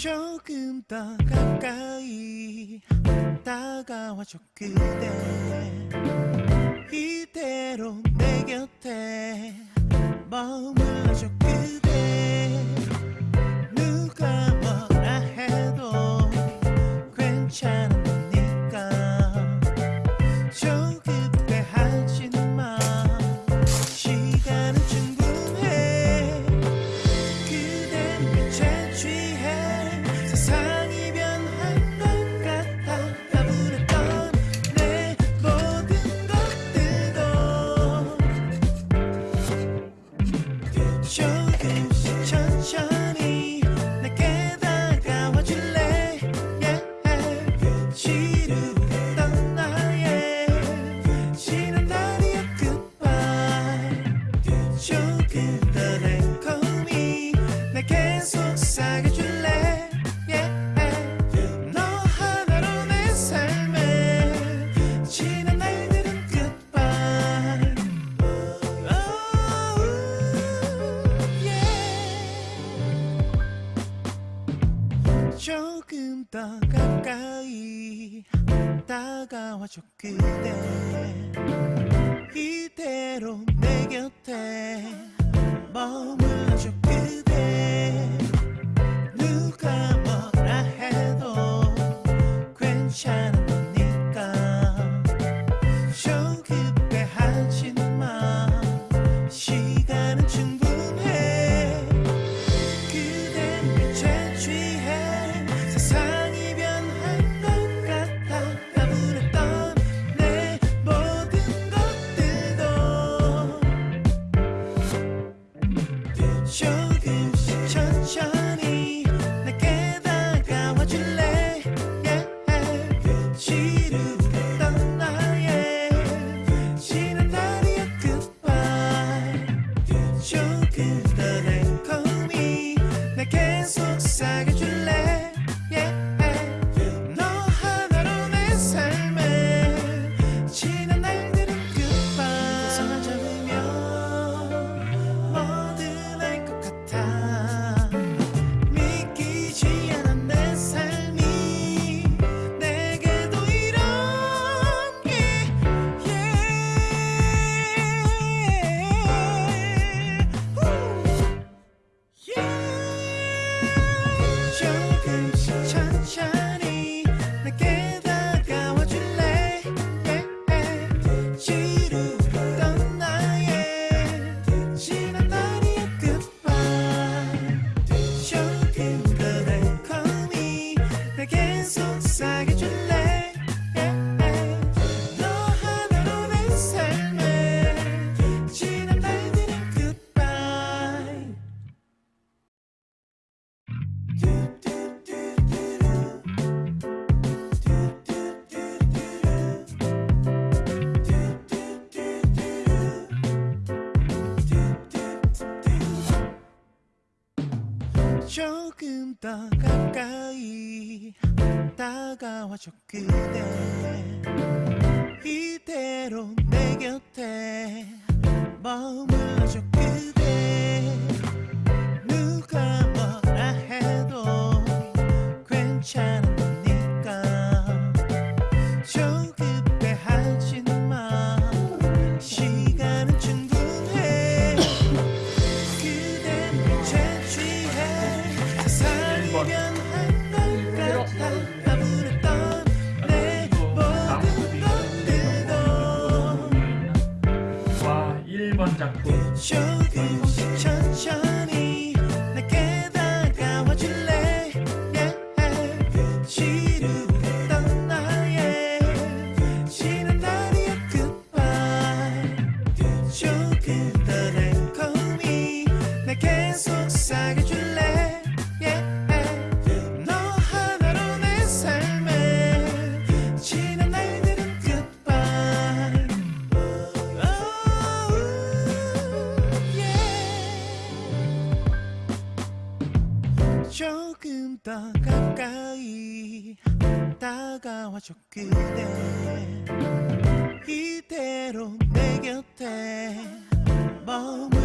조금 더 가까이 다가와줘 그대 조금 더 달콤히 내게 속삭여줄래 yeah. 너 하나로 내 삶에 지난 날들은 oh. 조금 더 가까이 다가와줘 그대 이대로 내 곁에 머물러줘 그대 누가 뭐라 해도 괜찮으니까. 조급해 하지 마 내 조금 더 가까이 다가와줘 그대. 이대로 내 곁에 머물 괜찮으니까. 조급해하지 마 시간은 충분해. 그댄 빛에 취해 세상이 변한 것 같아. 가물었던 내 모든 것들도. 와 1번 작품. 조금씩 천천히 조금 더 가까이 다가와줘 그대. 이대로 내 곁에 머물